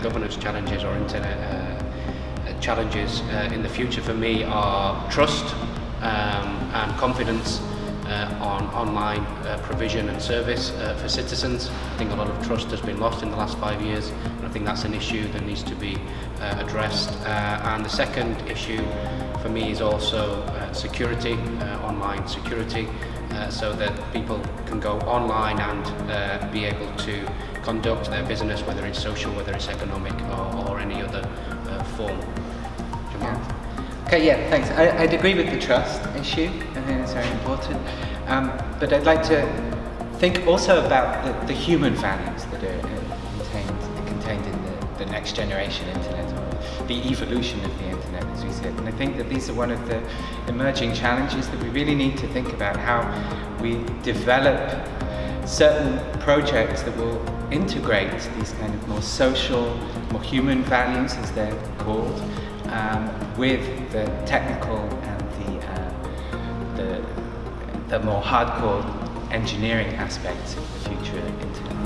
governance challenges or internet uh, uh, challenges uh, in the future for me are trust um, and confidence uh, on online uh, provision and service uh, for citizens. I think a lot of trust has been lost in the last five years and I think that's an issue that needs to be uh, addressed. Uh, and the second issue for me is also uh, security, uh, online security. Uh, so that people can go online and uh, be able to conduct their business, whether it's social, whether it's economic or Okay, yeah, thanks. I, I'd agree with the trust issue. I think it's very important. Um, but I'd like to think also about the, the human values that are contained, contained in the, the next generation internet, or the evolution of the internet, as we said. And I think that these are one of the emerging challenges that we really need to think about how we develop certain projects that will integrate these kind of more social, more human values, as they're called, um, with the technical and the, uh, the, the more hardcore engineering aspects of the future internet.